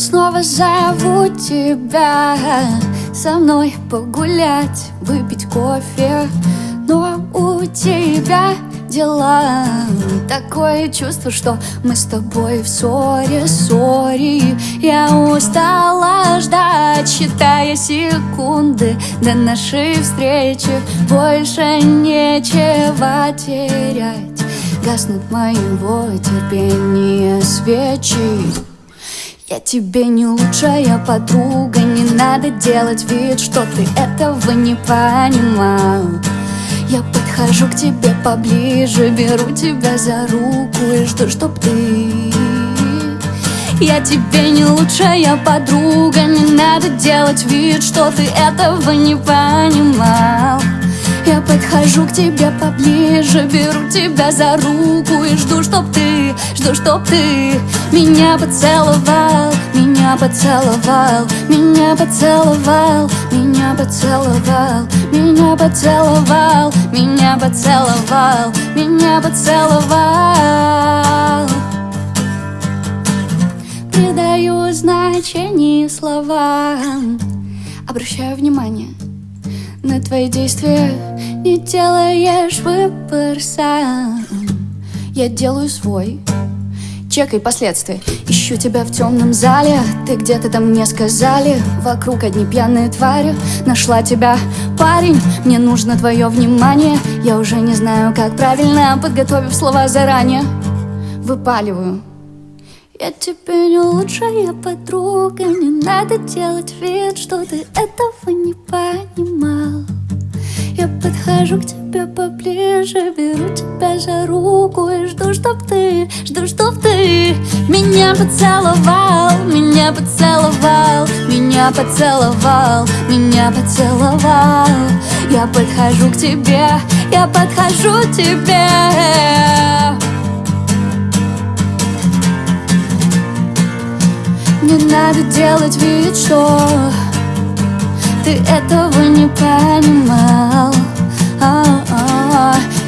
снова зову тебя. Со мной погулять, выпить кофе. Но у тебя дела. Такое чувство, что мы с тобой в ссоре, ссоре. Я устала ждать, считая секунды До нашей встречи. Больше нечего терять. Гаснут моего терпения свечи я тебе не лучшая подруга Не надо делать вид, что ты этого не понимал. Я подхожу к тебе поближе Беру тебя за руку и жду, чтоб ты. Я тебе не лучшая подруга Не надо делать вид, что ты этого не понимал Я подхожу к тебе поближе Беру тебя за руку и жду, чтоб ты Жду, чтоб ты меня поцеловал Меня поцеловал, меня поцеловал Меня поцеловал, меня поцеловал Меня поцеловал, меня поцеловал. Придаю значение словам. Обращаю внимание на твои действия Не делаешь выбор сам. Я делаю свой Чекай последствия. Ищу тебя в темном зале. Ты где-то там мне сказали. Вокруг одни пьяные твари. Нашла тебя, парень. Мне нужно твое внимание. Я уже не знаю, как правильно Подготовив слова заранее. Выпаливаю. Я тебе не лучшая подруга. Не надо делать вид, что ты этого не понимал Я подхожу к тебе поближе Беру тебя за руку И жду, чтоб ты, жду, чтоб ты Меня поцеловал, меня поцеловал Меня поцеловал, меня поцеловал. Я подхожу к тебе, я подхожу к тебе. Не надо делать вид, что Ты этого не понимал oh, oh.